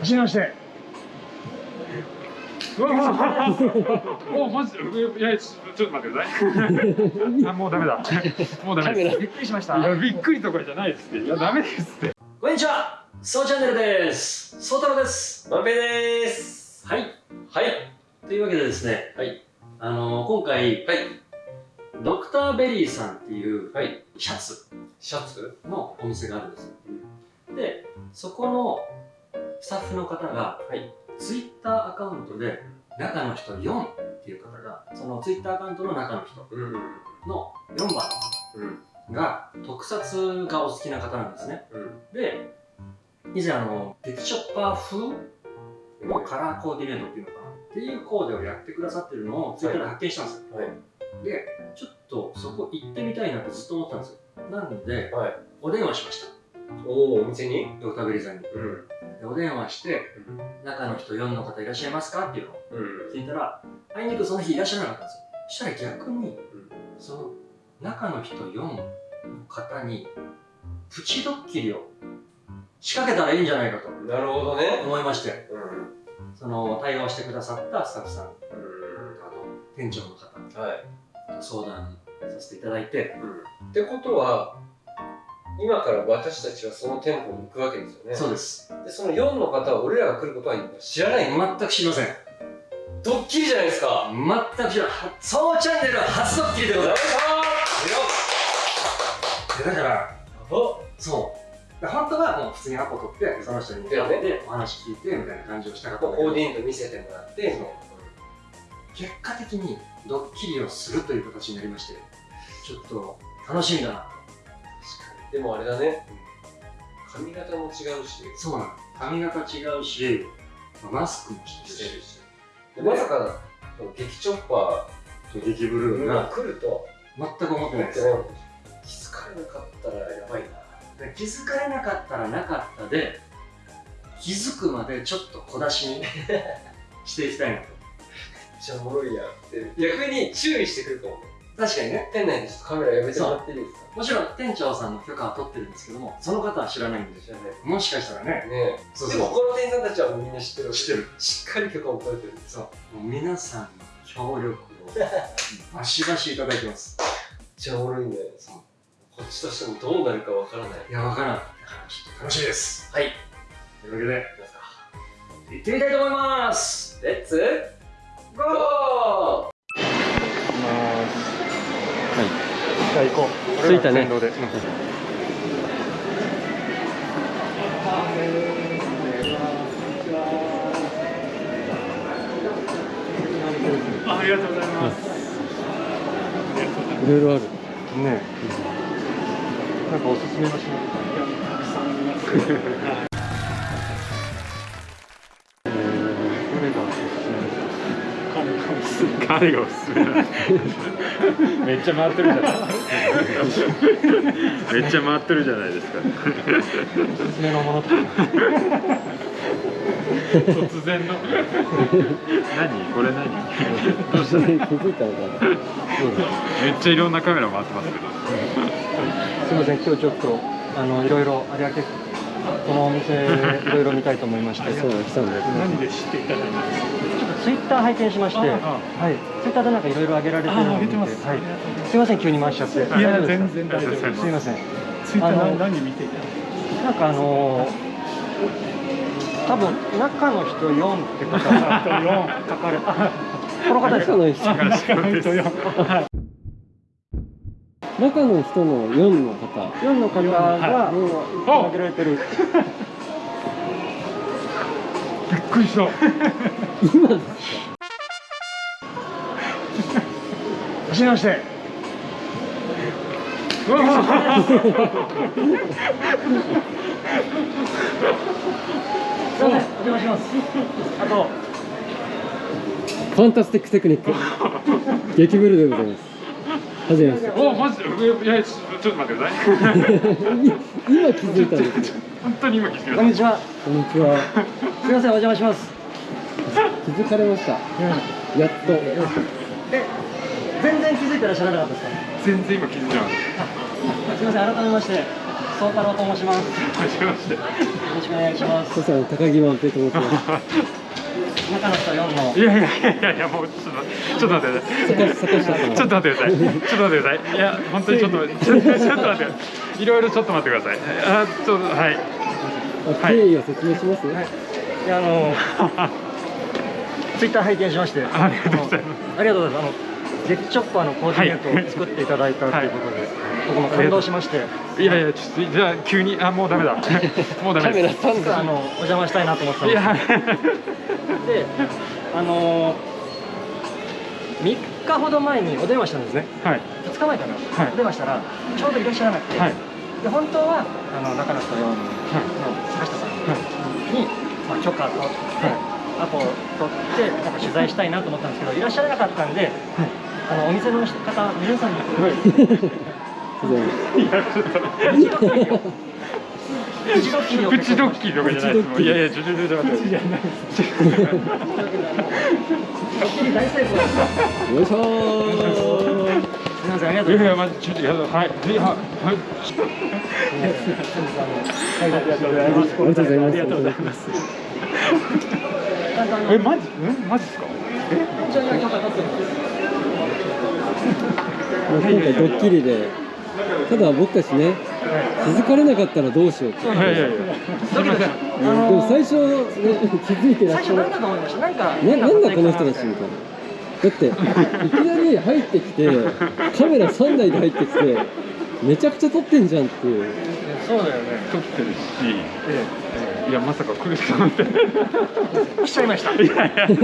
走りまして。うわおマジ？いやちょっと待ってください。あもうダメだ。もうダメです。びっくりしました。いやびっくりとかじゃないですって。いやダメですって。こんにちは。そうチャンネルです。そうたろです。まんぺです。はい。はい。というわけでですね。はい。あのー、今回はい。ドクターベリーさんっていうはい。シャツ。シャツ？のお店があるんですよ、でそこのスタッフの方がはい。ツイッターアカウントで中の人4っていう方がそのツイッターアカウントの中の人うん。の4番が特撮がお好きな方なんですね。うん。で以前あの劇チョッパー風のカラーコーディネートっていうのかな？っていうコーデをやってくださってるのをツイッターで発見したんですよ、はい。でちょっとそこ行ってみたいなってずっと思ってたんですよ。なんではい。お電話しました。おおお店に？ドクターベリーさんに。うんでお電話して中の人4の方いらっしゃいますか？っていうのをうん。聞いたらあいにくその日いらっしゃらなかったんですよ。そしたら逆にんその中の人4の方にプチドッキリを仕掛けたらいいんじゃないかとなるほどね。思いましてうん。その対応してくださったスタッフさんあうと店長の方んはい。と相談させていただいてうん。ってことは今から私たちはその店舗に行くわけですよね。そうです。でその4の方は俺らが来ることは知らない。全く知りません。ドッキリじゃないですか。全く知らない。そうチャンネル初ドッキリでございます。でだからそう。で本当はもう普通にアポ取ってその人に会ってお話聞いてみたいな感じをしたかったコーディネート見せてもらって。結果的にドッキリをするという形になりましてちょっと楽しみだなでもあれだね。髪型も違うし。そうなの。髪型違うしマスクもしてるし。でまさか劇チョッパ激ブルーが来ると全く思ってないです。気づかれなかったらやばいな。で気づかれなかったらなかったで気づくまでちょっと小出しに していきたいなと。めっちゃおもろいやんって。逆に注意してくると思う確かにね。店内でちょっとカメラやめてもらっていいですか？もちろん店長さんの許可は取ってるんですけどもその方は知らないんで知らないもしかしたらね。ねそうそう。でも他の店員さんたちはもうみんな知ってる。知ってる。しっかり許可も取れてる。そう。もう皆さんの協力をバシバシいただいてます。めっちゃおもろいね。そう。こっちとしてもどうなるかわからない。いやわからん。だからちょっと楽しみです。はい。というわけで行ってみたいと思います。レッツゴーじゃあ行こう。着いたね。うん。あありがとうございます。いろいろある。ねえ。なんかおすすめの品とかたくさんありますですか彼がおすすめだめっちゃ回ってるじゃないめっちゃ回ってるじゃないですかおすすめのものとか。突然の。何これ何？どうしたの気づいたのかなめっちゃいろんなカメラ回ってますけど。すみません、今日ちょっとあのいろいろ有明このお店いろいろ見たいと思いまして、そうで。何で知っていただいたんですかツイッター拝見しまして、あはい、ツイッターでなんかいろいろ上げられてるのを見て、あはい。すみません急に回しちゃって。いや全然大丈夫です。すみません。ツイッター何何見ていたなんかあのー多分中の人4って方が書かれあこの方ですか？あ中の人よ中の人の4の方。4の方がもう上げられてる。びっくりした今です走りましてすみません、お邪魔します。あとファンタスティックテクニック激ブルでございますはじめましておマジでいやちょっと待ってください今気づいたんです本当に今気づきましこんにちは。こんにちはすみません、お邪魔します。気づかれましたやっとえ、全然気づいてらっしゃらなかったですか？た全然今気づいてなかっすみません、改めまして。総太郎と申します。よはじめまして。ろしくお願いします。そしたら高木万平と思ってます中の人4のいやいやいやいやいやもうちょっとちょっと待ってください。ちょっと待ってください。ちょっと待ってください。いや 本当にちょっとちょちょっと待ってください。いろいろちょっと待ってください。あちょっとはい。あ経緯を説明します、いやあの ツイッター拝見しまして、ありがとうございます。ありがとうございます。あのジェックチョッパーのコーディネートを作っていただいたということで、僕も感動しまして、いやいやちょっとじゃあ急にあもうダメだ。もうダカメラメです。さんが実はあのお邪魔したいなと思ってたんいですやで、あの3日ほど前にお電話したんですね。はい2日前かな、はいお電話したらちょうどいらっしゃらなくて、はいで本当はあの中野人4の坂下さんに、まあ、許可取って、アポを取ってなんか取材したいなと思ったんですけどいらっしゃらなかったんで、あのお店の方皆さんに。い。やちょっと。プチドッキリとかじゃないです。もうい。やい。やちょちょちょちょ待って。ドッキリ大成功ですよい。しょーすみませんありがとい。うやござい。ますちょっとやだはい。はい。はい。ありがとうござい。ますありがとうござい。ますありがとうござい。ますなんかあのえマジえマジですか？一応今回ドッキリでただ僕たちね気づかれなかったらどうしようって。いやいやいや。すみません。でも最初、ね、気づいてらっしゃる。最初何だと思いました。なんかななんだこの人たちみたいな。だっていきなり入ってきてカメラ3台で入ってきてめちゃくちゃ撮ってんじゃんっていう。そうだよね。撮ってるし、いやまさか来ると思って。来ちゃいました。いやいや。来ちゃいまし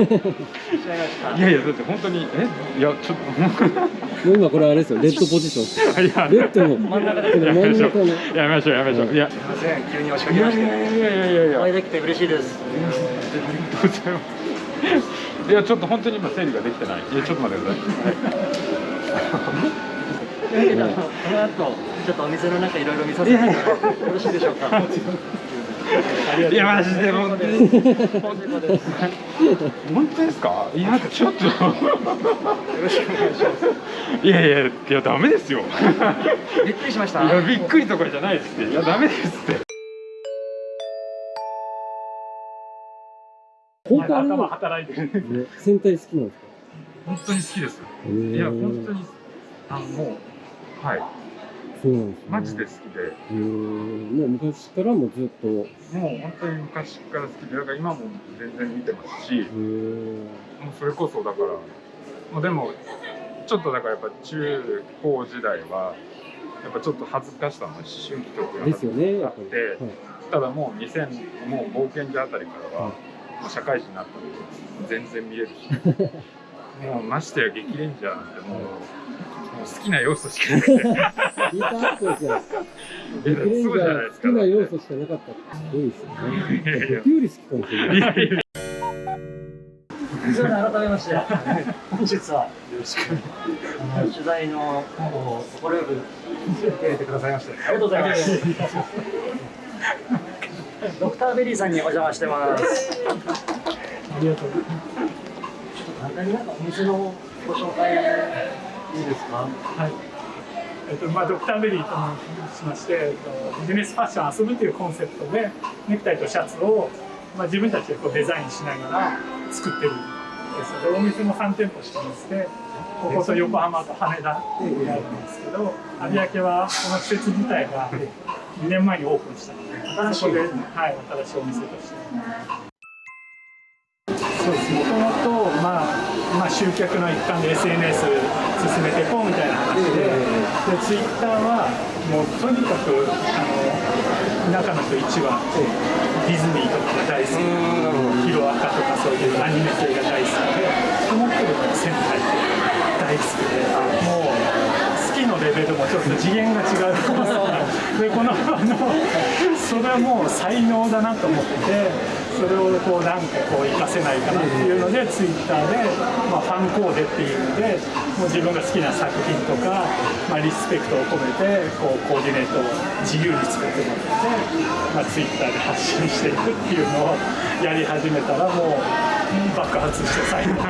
たいやいやだって本当にえ？いやちょっもう今これあれですよ。レッドポジション。といや。レッドの真ん中でこの真ん中のやめましょうやめましょういや。すいません急に押しかいけましてやいやいやいやいや。いやお会いできて嬉しいですありがとうございますいやちょっと本当に今整理ができてない。いやちょっと待ってください、この後ちょっとお店の中いろいろ見させていただいてよろしいでしょうか？いやマジで本当に。本当ですか？いやちょっと。よろしくお願いしますいやいやいやダメですよ。びっくりしました。いやびっくりとかじゃないですって。いやダメですって。本当頭働いてる。ね。戦隊好きなんですか？本当に好きです。いや本当に。あのもうはいそうなんですね。マジで好きで。へー。もう昔からもずっと。へもう本当に昔から好きでだから今も全然見てますし。ー。もうそれこそだからもうでもちょっとだからやっぱ中高時代はやっぱちょっと恥ずかしさの思春期とかがですよねやあってはいただもう2000もう冒険者あたりからは、はい。もう社会人になったんで全然見れるし。もうましてや激レンジャーなんてもうもう好きな要素しか。なくてヒーターアップですよ。えレクレンジャーないですか。好きな要素しかなかったってすごいですよね。いやいや僕より好きかもしれないすみません改めまして本日はよろしくあの取材の方を快く受け入れてくださいましてありがとうござい。ますドクターベリーさんにお邪魔してます。ありがとうちょっと簡単になんかお店のご紹介いいですか？はい。えっとまあ、ドクターベリーと申しまして、えっと、ビジネスファッション遊ぶというコンセプトでネクタイとシャツを、まあ、自分たちでこうデザインしながら作ってるんですでお店も3店舗してましてここと横浜と羽田にあるんですけど有明はこの施設自体が2年前にオープンしたので新しいそこで、はい、新しいお店として。そうですもともと、まあ、まあ集客の一環で SNS 進めていこうみたいな話で,、でツイッターはもうとにかくあの中の人一はディズニーとかが大好き。ヒロアカとかそういうアニメ系が大好きで。その人が仙台で大好きで。もう好きのレベルもちょっと次元が違う。でこのあのそれはもう才能だなと思ってそれをこうなんかこう活かせないかなっていうのでツイッターで、まあ、ファンコーデっていうのでもう自分が好きな作品とか、まあ、リスペクトを込めてこうコーディネートを自由に作ってもらって、まあ、ツイッターで発信していくっていうのをやり始めたらもう爆発して最後好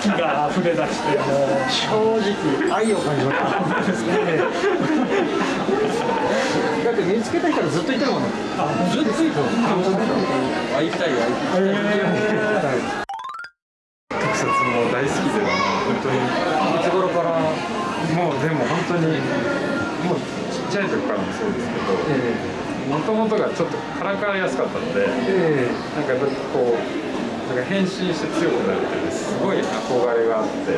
きが溢れ出して正直愛を感じました だって見つけた人はずっといてるもんね。ずっとい。てる会い。たい。会い。たい。特撮も大好きで本当にい。つ頃からもうでも本当にもうちっちゃい。時からもそうですけどもともとがちょっとからかわれやすかったのでえなんかやっぱこうなんか変身して強くなるってい。うすごい。憧れがあって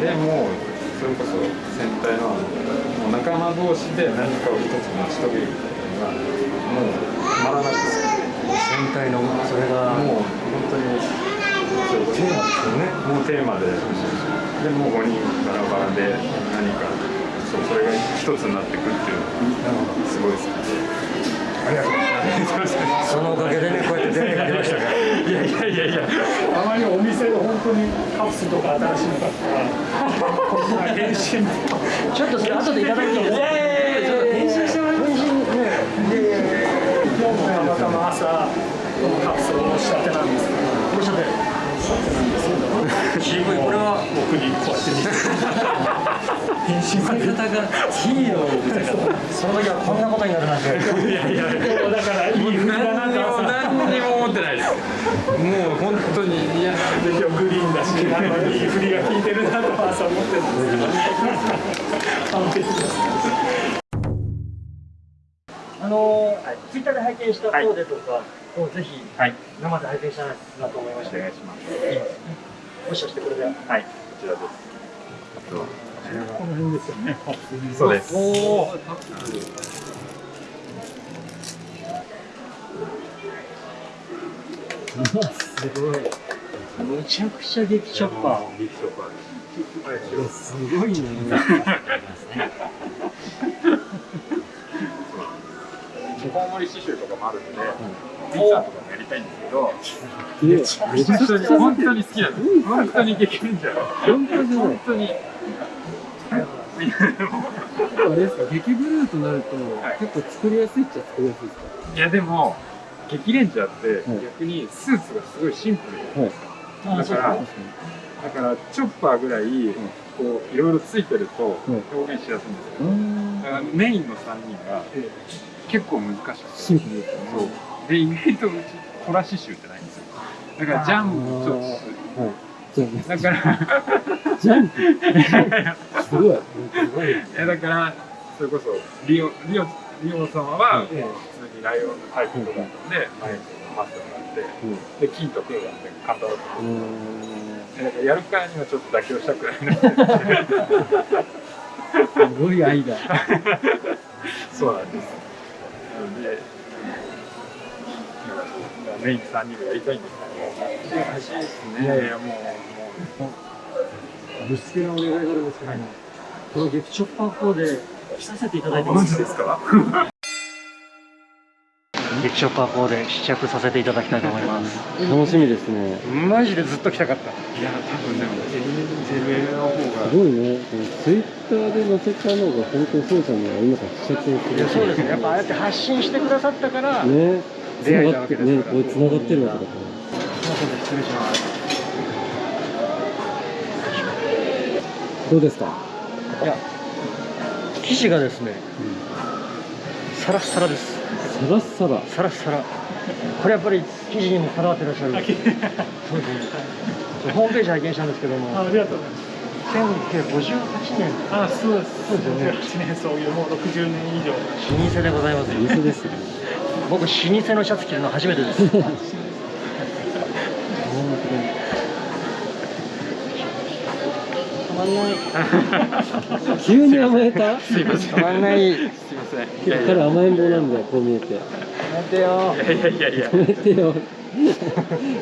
でもうそれこそ戦隊のもう仲間同士で何かを一つ成し遂げるみたいなのがもう止まらなくて戦隊のそれがもう本当にそうテーマですよねもうテーマででもう5人バラバラで何かそうそれが一つになってくっていうのがすごい好きでありがとうございますそのおかげでねやいやいや。いやたまにお店で本当にカプスとか新しいの買ったら変身ちょっとそれ後でいただいていいですか変身してもらいま変身ね今日もたまたま朝このカプスをおっしゃってなんですけどおっしゃって渋いこれは僕にこうやって見せて変身まで方がヒーローみたいなその時はこんなことになるなんて。いやいやだからいい何にも朝何にも思ってないですもう本当にいやで今日グリーンだしなんかいい振りが効いてるなと朝思ってるんですけど。完璧ですあのツイッターで拝見したコーデとかをぜひはい。生で拝見したいなと思いましてお願いします。もしかしてこれで。はい。こちらです。あとこの辺ですよねそうです。おおすごい。むちゃくちゃ激チョッパービッグショッパーですすごいね。コウモリ刺繍とかもあるんで、ピッツァとかもやりたいんですけど、めちゃくちゃ本当に好きなんです。本当に激変じゃん。本当じい本当に。あれですか激ブルーとなると、はい結構作りやすいっちゃ作りやすいですか？いやでも、激レンジャーってはい逆にスーツがすごいシンプルじゃないですか。あそうだから、だからチョッパーぐらい、こういろいろついてるとい表現しやすいんですよ。にうんだからメインの3人が結構難しくて。シンプルですねそう。で、意外とうち、トラ刺繍ってないんですよ。だからジャンプちょっとだから、ジャンプ。すごい。すごいだからそれこそリオリオリオ様は普ええ通にライオンのタイプとかだったんで前にマスクがあってで金と黒があって簡単だったうーんだからやるからにはちょっと妥協したくない。なすごい愛だ。そうなんです。なのでメイン3人でやりたいんですいですねいやいやもうもう。ぶつけのお願いがあるんですけども、この激チョッパーコーデ着させていただいてもいいですですか？激チョッパーコーデ試着させていただきたいと思います。楽しみですね。マジでずっと着たかった。いや多分でも LL の方が。すごいねツイッターで載せたのが本当にそうちゃんの今から試着をするいやそうですね。やっぱああやって発信してくださったから、ね。出会えたわけですから。ねこれ繋がってるわけだか失礼しますらどうですか？いや生地がですね、サラッサラです。サラッサラ？サラッサラ。これやっぱり生地にもこだわってらっしゃる。そうですね。ホームページ拝見したんですけども。あありがとうございます。1958年。あそうです。そうですよね。8年そういうもう60年以上。老舗でございます店ですね。僕老舗のシャツ着るの初めてです まんない。急に甘えた？すいません。たまんない。すいません。いやいや彼甘えん坊なんだよこう見えて。待てよ。いやいやいやいや。やめてよ。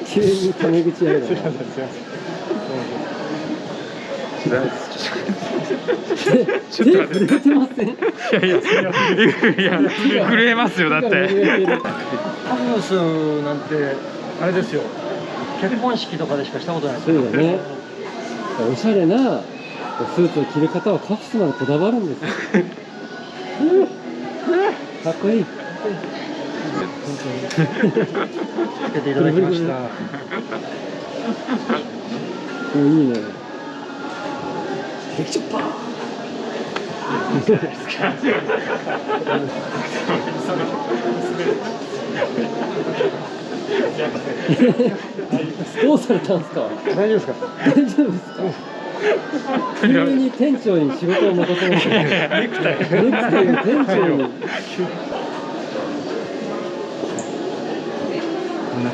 急にタメ口やるな手手震えてません？いやいや、いや、震えますよ、だって。ハムスなんてあれですよ。結婚式とかでしかしたことないですそうだねおしゃれなスーツを着る方はカフスまでこだわるんですよ。かっこいい。本当につけていただきました。おいいね。できちゃった どうされたんですか？大丈夫ですか？大丈夫ですか？急に店長に仕事を任せました。ネクタイ。ネクタイを店長に。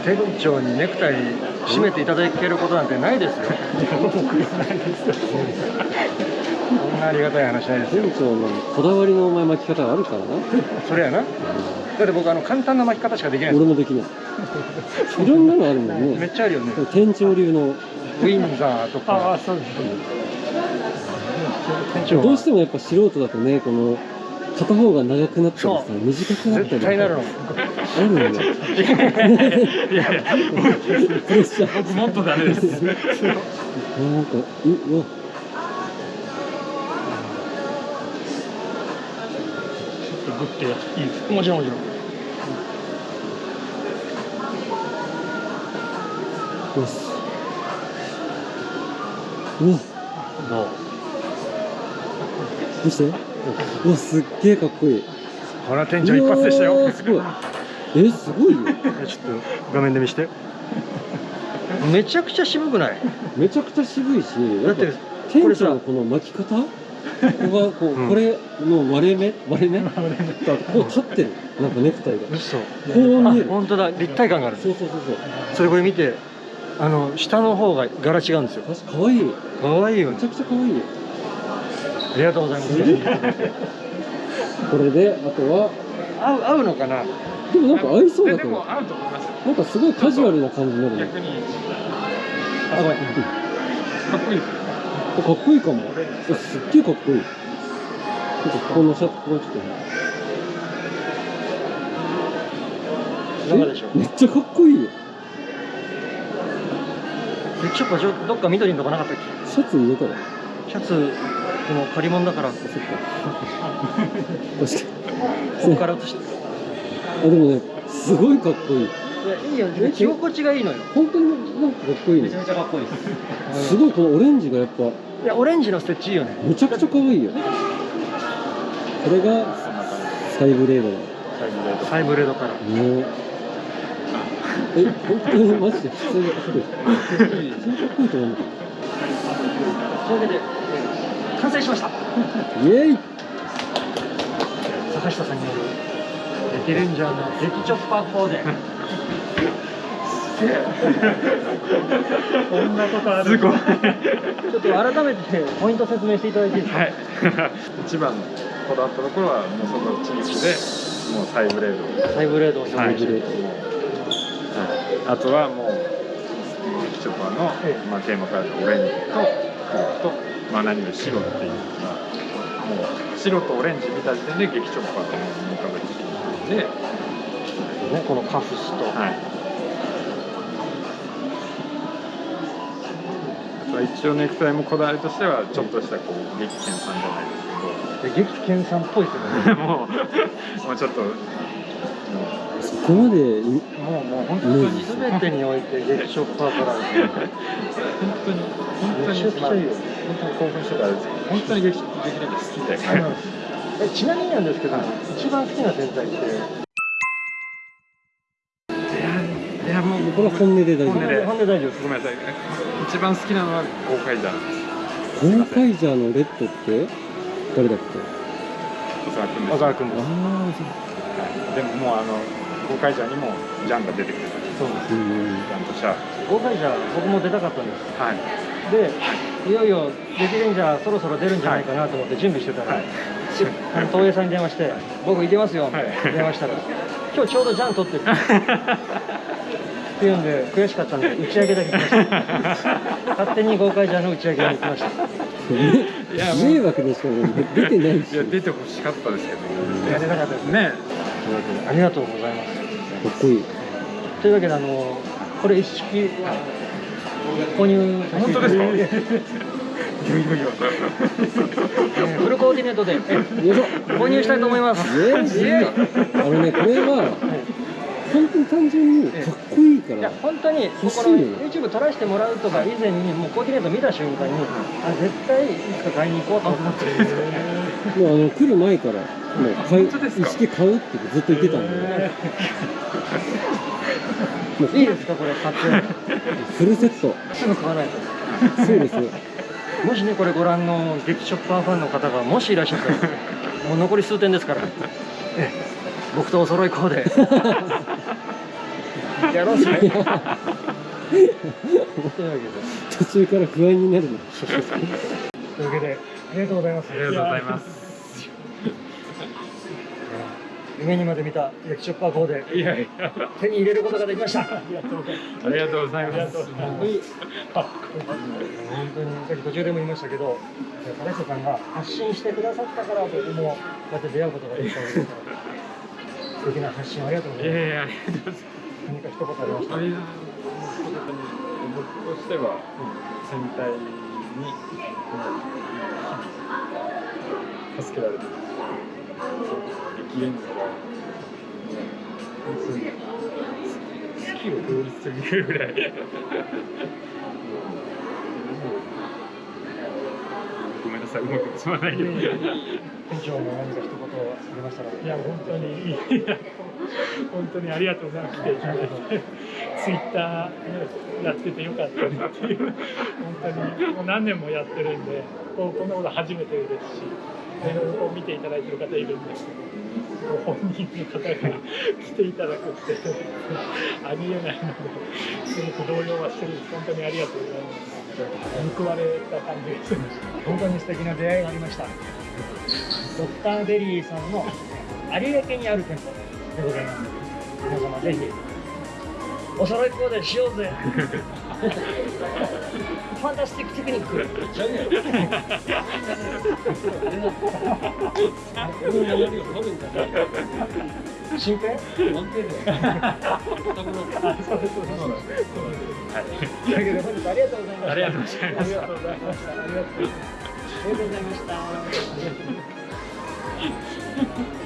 店長にネクタイ締めていただけることなんてないですよ。そんなありがたい話ないですよ。店長のこだわりのお前巻き方があるからな。それやなだって僕あの簡単な巻き方しかできない俺もできない。いろんなのあるもんね。めっちゃあるよね。店長流の。ウィンザーとか。あそうです。店長どうしてもやっぱ素人だとねこの片方が長くなったりさ短くなったり絶対なるの。あるんだよ。いやいや。僕もっとダメです。なんかううわグッていいです。もちろんもちろん。よしうわどう？どうして？うわすっげえかっこいい。ほら店長一発でしたよ。ーすごい。えすごいよ。ちょっと画面で見して。めちゃくちゃ渋くない？めちゃくちゃ渋いしだって店長のこの巻き方？ここがこう、うんこれの割れ目？割れ目？がこう立ってる。なんかネクタイが。嘘。こう見える。本当だ。立体感があるそうそうそうそう。それこれ見てあの下の方が柄違うんですよ。確かかわいい。めかわいいよね。ちゃくちゃかわいいよ。ありがとうございます。これであとは。合う合うのかな？でもなんか合いそうだと思うででも合うと思います。よなんかすごいカジュアルな感じになるね。逆に。あごめん。かっこいいですかっこいいかも。えすっげえかっこいい。ちょっとここのシャツここちょ。っとめっちゃかっこいいよ。でちょっどっか緑のとこなかったっけ？シャツ入れたらシャツでも借り物だから。そっか。確かここから写してにあでもねすごいかっこいいいやいいよ着心地がいいのよ。本当になんかかっこいいね。めちゃかっこいいです。すごいこのオレンジがやっぱ。いやオレンジのステッチいいよね。めちゃくちゃ可愛いよ。これがそんな感サイブレードサイブレード。サイブレードからね。え本当にマジで？普通に。かっこいい普通にかっこいいと思うというわけでえー完成しました。イエイ。坂下さんによるレテレンジャーの激チョッパーコーデこんなことあるすごいちょっと改めてポイント説明していただいていいですか、はい。一番こだわったところはもうそのチークでもうサイブレード。をサイブレードを表はい現して、はい、あとはもう劇チョパーの、えまあ、テーマカラーオレンジと黒と、まあ、何より白っていうのがもう白とオレンジ見た時点で劇チョパーと思い浮かべてきたので、ね、このカフスと、はい、あとは一応ネクタイもこだわりとしてはちょっとしたこう激剣さんじゃないですで激剣さんっぽいですね。ど もうもうちょっと。もそこまでもうもう本当に、ね全てにおいて激チョッパーカラーですね本当に本当にめちゃくちゃいいよ本当に興奮してたらあれですけど本当に劇劇レンジ好きで、ちなみになんですけど、一番好きな天才ってこれは本音で大丈夫？本音で本音大丈夫。ごめんなさい一番好きなのは豪快じゃん。ゴーカイジャーのレッドって？誰だっけ？小沢君です。小沢君です。はいでももうあの豪快じゃんにもジャンが出てくる。そうですうん。ジャンとシャー豪快じゃ僕も出たかったんですプはい。でいよいよレジレンジャーそろそろ出るんじゃないかなと思って準備してたら、はい。東映さんに電話して「僕行けますよ」って電話したら「今日ちょうどジャン撮ってる」っていうんで悔しかったんで打ち上げだけ行きました。勝手に豪快ジャーの打ち上げに行きました。いや迷惑でしかも出てないしいや出てほしかったですけどいや出たかったです。ね。というわけでありがとうございます。かっこいい。というわけであのこれ一式購入本当ですか？フルコーディネートで購入したいと思います。あのねこれは本当に単純にかっこいいかいやら本当にこ欲しのいよね YouTube 撮らせてもらうとか以前にもうコーディネート見た瞬間にあ絶対いつか買いに行こうと思ってる。んですよもうあの来る前からもう買う一式買うってずっと言ってたんで。いいですかこれ買って。フルセット。すぐ買わないと。そうです。よもしねこれご覧の劇ショッパーファンの方がもしいらっしゃったら もう残り数点ですから。ええ。僕とお揃いコーデやろうぜ。というわけで。途中から不安になるの。というわけでありがとうございます。ありがとうございます夢にまで見た劇ショッパーコーデいやいや。手に入れることができました。ありがとうございます。本当に本当にさっき途中でも言いましたけど金下さんが発信してくださったから僕もこうやって出会うことができたわけですから。素敵な発信ありがとうございます。いやいやありがとうございます何か一言ありました？あいや僕としては戦隊に助けられてます生きれんのが本当に好きを通り過ぎる。ぐらいごめんなさいうまくつまないけど店長も何か一言ありましたらいや本当にいや本当にありがとうございます来てツイッターやっててよかったねっていう本当にもう何年もやってる。んでこうこんなこと初めてですしいろいろこう見ていただいてる方いるんですけどご本人の方が来ていただくってありえないのですごく動揺はしてるんです。本当にありがとうございます報われた感じがしました。本当に素敵な出会いがありました。ドクターベリーさんの有明にある店舗でございます皆様ぜひお揃いコーデしようぜファンタスティックテクニック。新編あそうでうけで本日ありがとうございましたありがとうございましたありがとうございましたありがとうございました。ありがとうございました